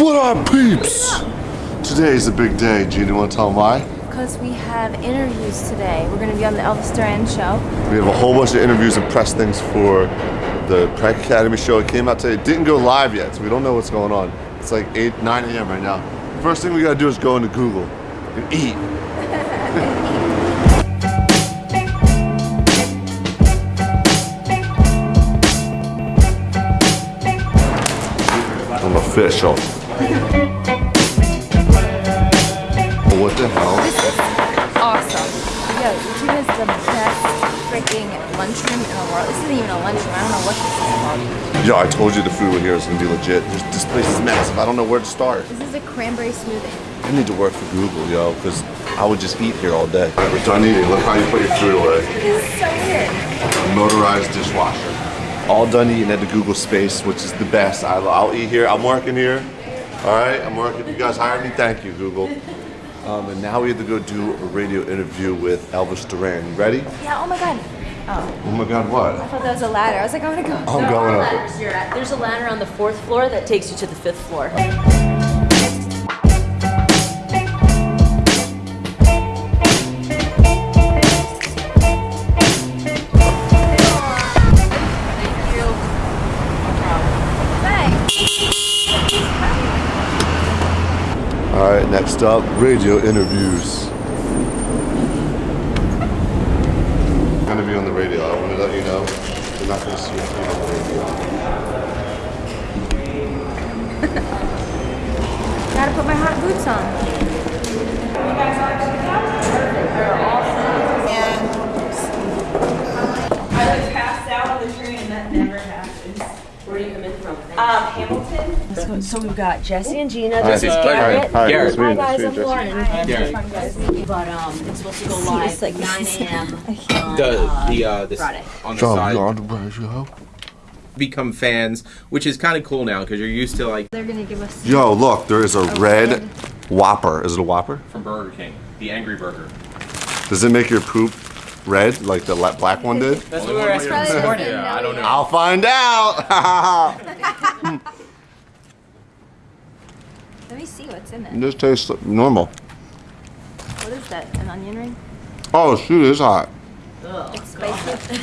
What up, peeps? Today is a big day. Jeana, you want to tell them why? Because we have interviews today. We're going to be on the Elvis Duran show. We have a whole bunch of interviews and press things for the Prank Academy show. It came out today. It didn't go live yet, so we don't know what's going on. It's like 8, 9 a.m. right now. First thing we gotta do is go into Google and eat. I'm official. What the hell? This is Awesome. Yo, YouTube is the best freaking lunchroom in the world. This isn't even a lunchroom. I don't know what this is called. Yo, I told you the food here is gonna be legit. This, this place is massive. I don't know where to start. This is a cranberry smoothie. I need to work for Google, yo, because I would just eat here all day. We're done eating. Look how you put your food away. This is so weird. Motorized dishwasher. All done eating at the Google space, which is the best. I'll eat here. I'm working here. All right, I'm working. You guys hired me. Thank you, Google. Um, and now we have to go do a radio interview with Elvis Duran. You ready? Yeah, oh my god. Oh oh my God, what? I thought that was a ladder. I was like, I'm gonna go. I'm going up. it. ladders you're at. There's a ladder on the fourth floor that takes you to the fifth floor. All right, next radio interviews. I'm gonna be on the radio. I want to let you know. You're not gonna see me on the radio. Gotta put my hot boots on. And I was passed out on the train and that never happens. Where do you come in from? Um, Hamilton? So, so we've got Jesse and Jeana. Hi. This is Hi. Garrett. Hi. Garrett. Nice. Hi guys, I'm to meet you, Jesse. Lauren. But um, it's supposed to go live It's like 9 a.m. on The uh, the uh this Friday. on the John, side you're on the radio. become fans, which is kind of cool now because you're used to like They're gonna give us. Yo, look, there is a red red- Whopper. Is it a Whopper? from Burger King, the Angry Burger. Does it make your poop red like the black one did? That's what we were asking this morning. Yeah, I don't know. I'll find out. Let me see what's in it. this tastes normal. What is that? An onion ring? Oh shoot, it's hot. It's spicy.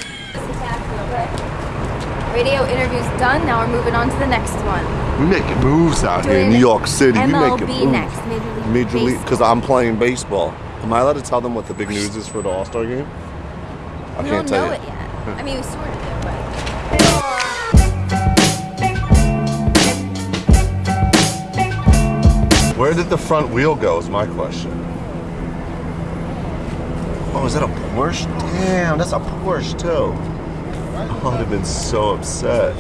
Radio interview's done. Now we're moving on to the next one. We making moves out here in New York City. we MLB making moves. next. Major League Major League, because I'm playing baseball. Am I allowed to tell them what the big news is for the All Star game? I We can't don't tell know you. it yet. I mean, we sort of do, Where did the front wheel go? Is my question. Oh, is that a Porsche? Damn, that's a Porsche too. I would have been so upset.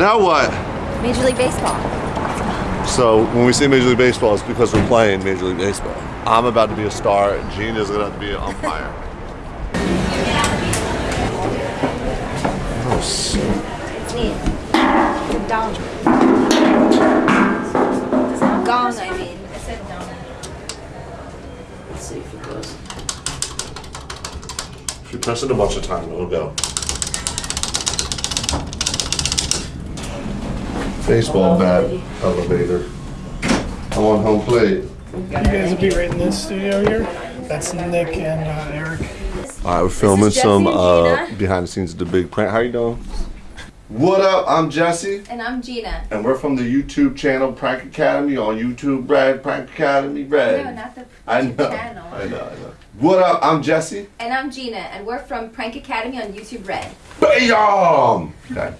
Now what? Major League Baseball. So when we say Major League Baseball, it's because we're playing Major League Baseball. I'm about to be a star, and Jeana's gonna have to be an umpire. if you press it a bunch of times, it'll go. Baseball bat elevator. I'm on home plate. You guys will be right in this studio here. That's Nick and uh, Eric. All right, we're filming some uh, behind the scenes of the big prank. How you doing? What up? I'm Jesse. And I'm Jeana. And we're from the YouTube channel Prank Academy on YouTube Red, Prank Academy Red. No, not the I know, channel. I know, I know. What up? I'm Jesse. And I'm Jeana, and we're from Prank Academy on YouTube Red. Bam! Okay.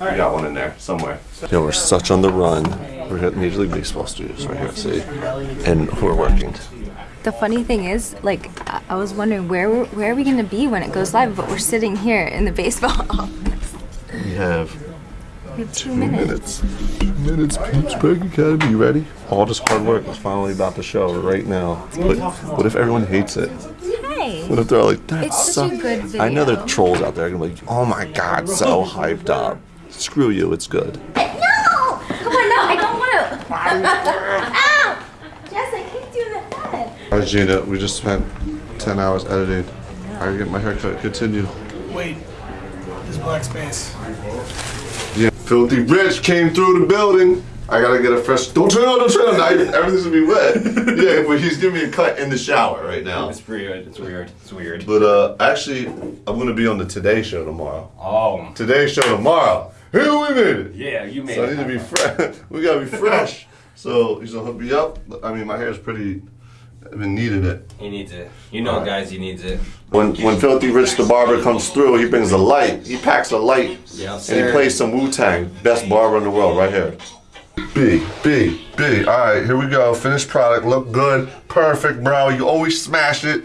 We got one in there somewhere. Yeah, we're such on the run. We're at Major League Baseball studios right here, see? And we're working. The funny thing is, like, I- I was wondering where we're- where are we gonna be when it goes live? But we're sitting here in the baseball office. We have We have two two minutes. minutes. Two minutes, Peeps Prank Academy. You ready? All this hard work is finally about to show right now. But what if everyone hates it? Hey. What if they're like, that's It's such a good video. I know there are trolls out there gonna be like, oh my god, so hyped up. Screw you, it's good. No! Come on, oh, no, I don't want to. Ow! Jess, I kicked you in the head. Alright, Jeana, we just spent 10 hours editing. I get my haircut. Continue. Wait, there's black space. Yeah, Filthy Rich came through the building. I gotta get a fresh. Don't turn on, don't turn on. Now everything's gonna be wet. Yeah, but he's giving me a cut in the shower right now. It's weird. It's weird. It's weird. But uh, actually, I'm gonna be on the Today Show tomorrow. Oh. Today Show tomorrow. Here we made it. Yeah, you made So I need to be fresh. we gotta be fresh. So he's gonna hook me up. I mean, my hair is pretty. I've been needing it. He needs it. You know, guys, he needs it. When when Filthy Rich the barber comes through, he brings a light. He packs a light, Yeah, and sir. he plays some Wu Tang. Best barber in the world, right here. B B B. All right, here we go. Finished product. Look good. Perfect, bro. You always smash it.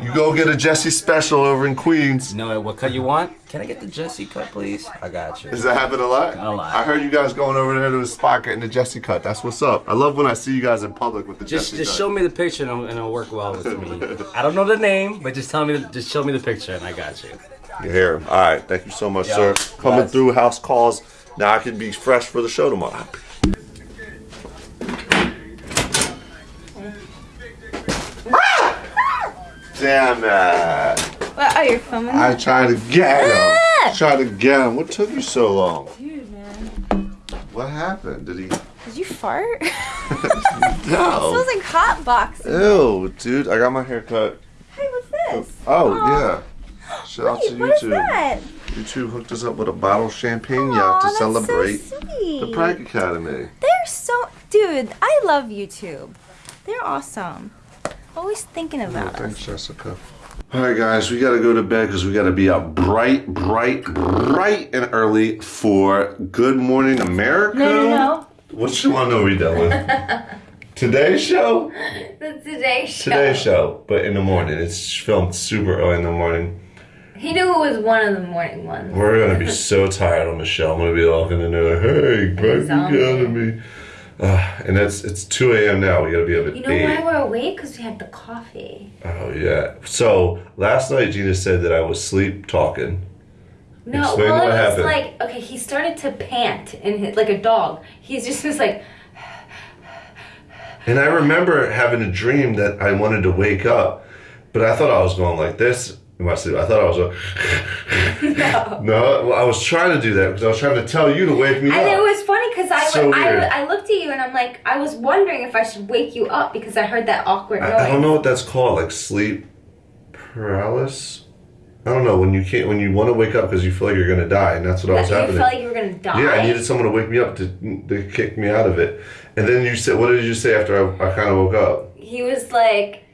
You go get a Jesse special over in Queens. You know what cut you want? Can I get the Jesse cut, please? I got you. Does that happen a lot? A lot. I heard you guys going over there to the spot getting the Jesse cut. That's what's up. I love when I see you guys in public with the Just, Jesse just cut. show me the picture and it'll, and it'll work well with me. I don't know the name, but just tell me, just show me the picture and I got you. Your hair. All right. Thank you so much, Yeah. sir. Coming through house calls. Now I can be fresh for the show tomorrow. Ah! Damn it. What? You're filming? I tried to get him. Ah! Tried to get him. What took you so long? Dude, man. What happened? Did he? Did you fart? No. smells like hot box. Ew, dude. I got my hair cut. Hey, what's this? Oh, Aw. yeah. Shout out to Wait, what is YouTube. that? YouTube hooked us up with a bottle of champagne Aw, yacht to celebrate so the Prank Academy. They're so, dude. I love YouTube. They're awesome. Always thinking about us. Thanks, Jessica. All right, guys, we gotta go to bed because we gotta be up bright, bright, bright and early for Good Morning America. No, no, no. What you want to know we with? Today's show? The Today Show. Today's show, but in the morning. It's filmed super early in the morning. He knew it was one of the morning ones. We're gonna be so tired on Michelle. I'm gonna be walking in there, hey, Prank Zombie. Academy. Uh, and it's it's 2 a.m. now. We gotta be up at You know 8. why we're awake? Because we had the coffee. Oh yeah. So last night Jeana said that I was sleep talking. No, Explain well, what it was happened. like okay. He started to pant and his, like a dog. He's just was like, And I remember having a dream that I wanted to wake up, but I thought I was going like this in my sleep. I thought I was going. no. No, well, I was trying to do that because I was trying to tell you to wake me up. And it was funny because I, So I. I looked at you and I'm like, I was wondering if I should wake you up because I heard that awkward noise. I, I don't know what that's called, like sleep paralysis. I don't know when you can't when you want to wake up because you feel like you're gonna die, and that's what I was you happening. felt like you were gonna die. Yeah, I needed someone to wake me up to, to kick me out of it. And then you said, what did you say after I, I kind of woke up? He was like, lock the door.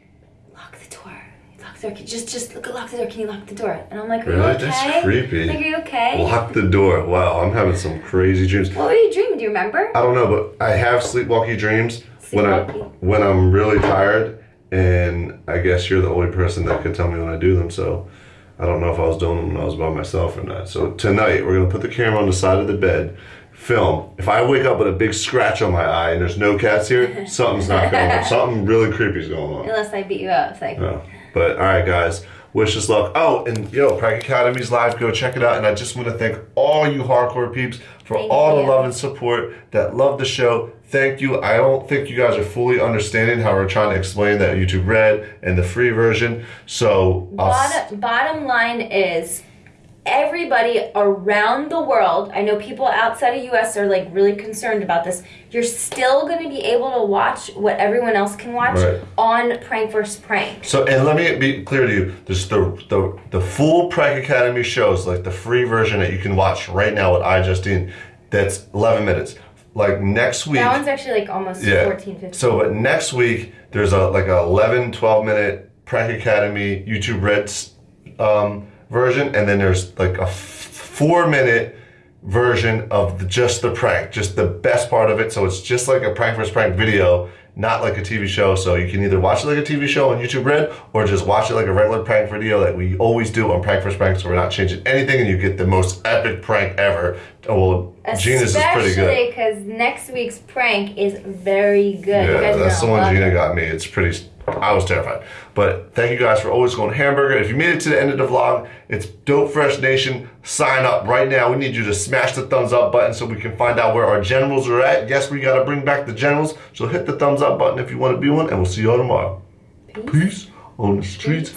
Lock the door. Just, just look, lock the door. Can you lock the door? And I'm like, are Really? you okay? That's creepy. Like, are you okay? Lock the door. Wow, I'm having some crazy dreams. What were you dreaming? Do you remember? I don't know, but I have sleepwalky dreams when I Sleepwalky. when I'm really tired, and I guess you're the only person that could tell me when I do them. So I don't know if I was doing them when I was by myself or not. So tonight we're gonna put the camera on the side of the bed, film. If I wake up with a big scratch on my eye and there's no cats here, something's not going on. Something really creepy is going on. Unless I beat you up. It's like, No. But all right, guys. Wish us luck. Oh, and yo, Prank Academy's live. Go check it out. And I just want to thank all you hardcore peeps for Thank all you. the love and support that love the show. Thank you. I don't think you guys are fully understanding how we're trying to explain that YouTube Red and the free version. So bottom, bottom line is everybody around the world i know people outside of us are like really concerned about this you're still going to be able to watch what everyone else can watch Right. on prank vs prank So, and let me be clear to you: there's the the the full Prank Academy shows, like the free version that you can watch right now with iJustine. That's 11 minutes. Like next week. that one's actually like almost Yeah. 14 15 So, but next week there's a like a 11, 12 minute Prank Academy YouTube Red um, version, and then there's like a four minute version of the, just the prank, just the best part of it. So it's just like a prank versus prank video, not like a TV show. So you can either watch it like a TV show on YouTube Red, or just watch it like a regular prank video that we always do on Prank versus Prank. So we're not changing anything, and you get the most epic prank ever. Well, Jeana's is pretty good. especially because next week's prank is very good Yeah, that's the one Jeana it. got me. It's pretty. I was terrified. But thank you guys for always going hamburger. If you made it to the end of the vlog, it's Dope Fresh Nation. Sign up right now. We need you to smash the thumbs up button so we can find out where our generals are at. Yes, we got to bring back the generals. So hit the thumbs up button if you want to be one, and we'll see you all tomorrow. Peace, on the streets.